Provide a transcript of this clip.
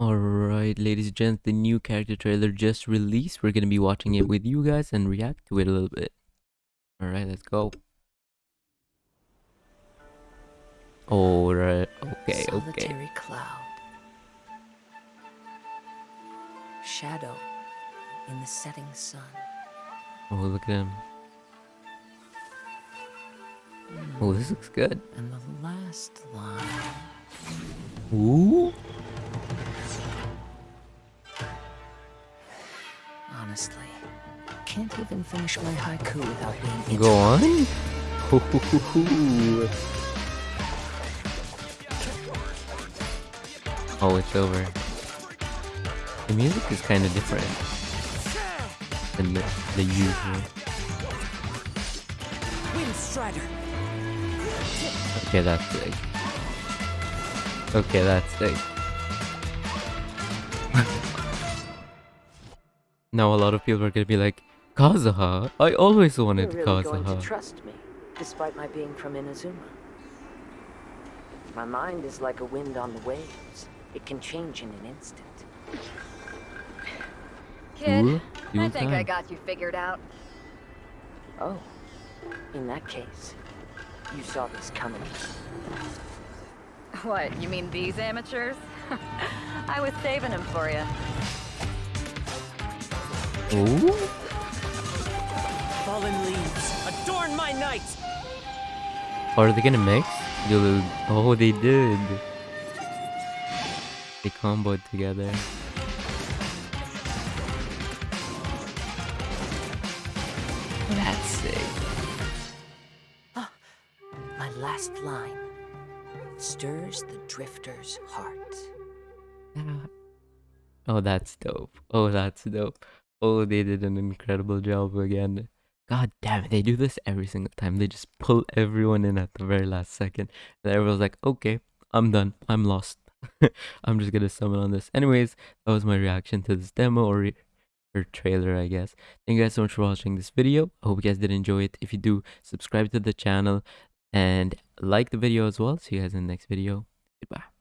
Alright, ladies and gents, the new character trailer just released. We're gonna be watching it with you guys and react to it a little bit. Alright, let's go. Alright, okay, okay. Cloud. Shadow in the setting sun. Oh, look at him. Oh, this looks good. And the last line. Ooh. Honestly, can't even finish my haiku without being Go on. oh, it's over. The music is kind of different than the, the usual. Okay, that's sick. Okay, that's sick. Now a lot of people are gonna be like, Kazuha, I always wanted You're really going to trust me, despite my being from Inazuma. My mind is like a wind on the waves. It can change in an instant. Kid, Ooh, I you think I got you figured out. Oh, in that case, you saw this coming. What, you mean these amateurs? I was saving them for you. Ooh. Fallen leaves, adorn my night! Are they gonna mix? Dude, oh, they did. They comboed together. That's sick. Ah, my last line stirs the drifter's heart. Oh, that's dope. Oh, that's dope. Oh, they did an incredible job again. God damn it, they do this every single time. They just pull everyone in at the very last second. And everyone's like, okay, I'm done. I'm lost. I'm just gonna summon on this. Anyways, that was my reaction to this demo or, or trailer, I guess. Thank you guys so much for watching this video. I hope you guys did enjoy it. If you do, subscribe to the channel and like the video as well. See you guys in the next video. Goodbye.